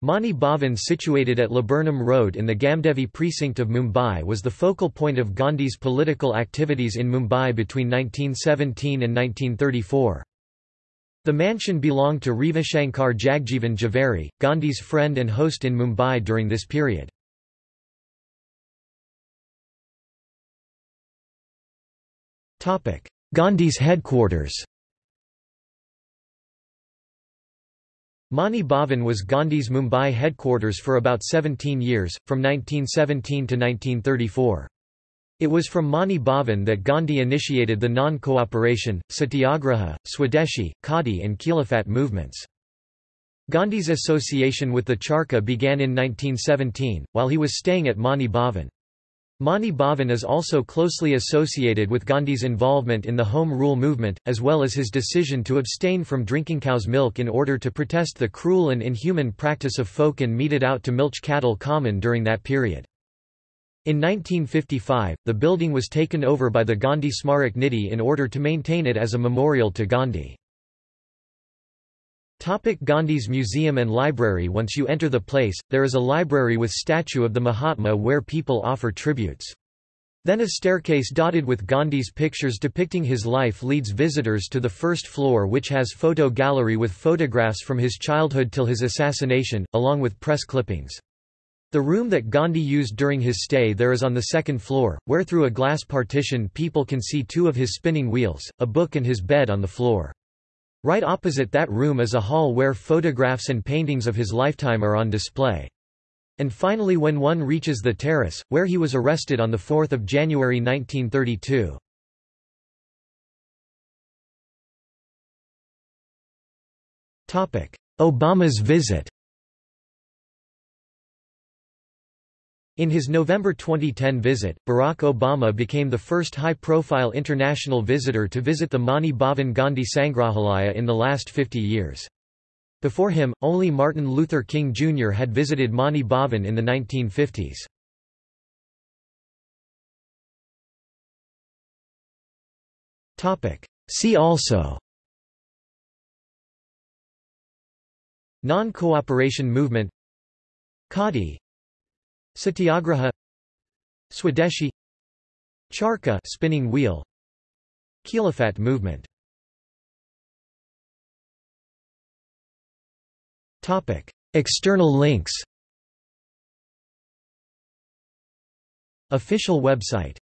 Mani Bhavan situated at Laburnum Road in the Gamdevi precinct of Mumbai was the focal point of Gandhi's political activities in Mumbai between 1917 and 1934. The mansion belonged to Revashankar Jagjeevan Jhaveri, Gandhi's friend and host in Mumbai during this period. Gandhi's headquarters Mani Bhavan was Gandhi's Mumbai headquarters for about 17 years, from 1917 to 1934. It was from Mani Bhavan that Gandhi initiated the non-cooperation, satyagraha, Swadeshi, Khadi and Khilafat movements. Gandhi's association with the Charkha began in 1917, while he was staying at Mani Bhavan. Mani Bhavan is also closely associated with Gandhi's involvement in the Home Rule movement, as well as his decision to abstain from drinking cow's milk in order to protest the cruel and inhuman practice of phooka meted out to milch cattle common during that period. In 1955, the building was taken over by the Gandhi Smarak Nidhi in order to maintain it as a memorial to Gandhi. Topic Gandhi's Museum and Library Once you enter the place, there is a library with statue of the Mahatma where people offer tributes. Then a staircase dotted with Gandhi's pictures depicting his life leads visitors to the first floor which has photo gallery with photographs from his childhood till his assassination, along with press clippings. The room that Gandhi used during his stay there is on the second floor, where through a glass partition people can see two of his spinning wheels, a book and his bed on the floor. Right opposite that room is a hall where photographs and paintings of his lifetime are on display. And finally when one reaches the terrace, where he was arrested on 4 January 1932. Obama's visit In his November 2010 visit, Barack Obama became the first high-profile international visitor to visit the Mani Bhavan Gandhi Sangrahalaya in the last 50 years. Before him, only Martin Luther King Jr. had visited Mani Bhavan in the 1950s. See also Non-cooperation movement Khadi Satyagraha Swadeshi Charkha spinning wheel Khilafat movement. Topic. External links. Official website